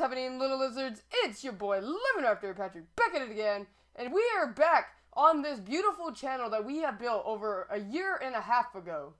happening, little lizards? It's your boy, Living After Patrick, back at it again, and we are back on this beautiful channel that we have built over a year and a half ago.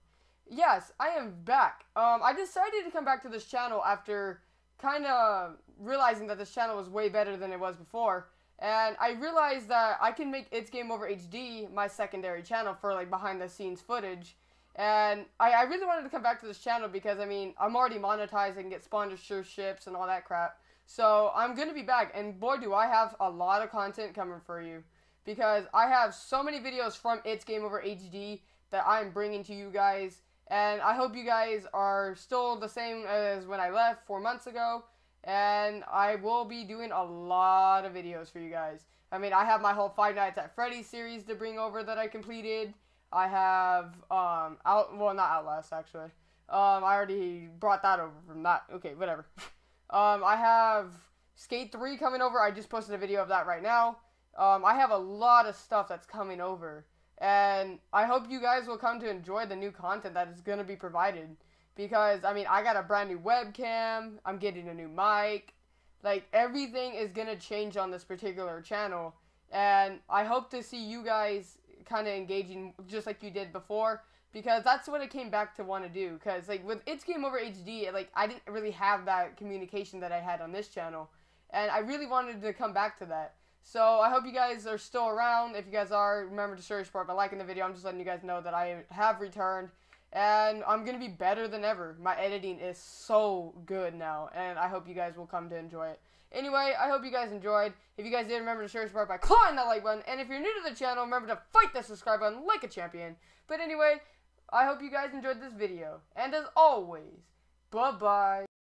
Yes, I am back. Um, I decided to come back to this channel after kind of realizing that this channel was way better than it was before, and I realized that I can make It's Game Over HD my secondary channel for like behind the scenes footage. And I, I really wanted to come back to this channel because, I mean, I'm already monetized and get sponsorships and all that crap. So I'm going to be back. And boy, do I have a lot of content coming for you. Because I have so many videos from It's Game Over HD that I'm bringing to you guys. And I hope you guys are still the same as when I left four months ago. And I will be doing a lot of videos for you guys. I mean, I have my whole Five Nights at Freddy's series to bring over that I completed. I have um out well not Outlast actually. Um I already brought that over from that. Okay, whatever. um I have Skate 3 coming over. I just posted a video of that right now. Um I have a lot of stuff that's coming over. And I hope you guys will come to enjoy the new content that is going to be provided because I mean, I got a brand new webcam, I'm getting a new mic. Like everything is going to change on this particular channel and I hope to see you guys kind of engaging just like you did before because that's what I came back to want to do because like with it's game over HD like I didn't really have that communication that I had on this channel and I really wanted to come back to that so I hope you guys are still around if you guys are remember to search support by liking the video I'm just letting you guys know that I have returned and I'm gonna be better than ever my editing is so good now and I hope you guys will come to enjoy it Anyway, I hope you guys enjoyed. If you guys did, remember to share support by clawing that like button. And if you're new to the channel, remember to fight the subscribe button like a champion. But anyway, I hope you guys enjoyed this video. And as always, bye-bye.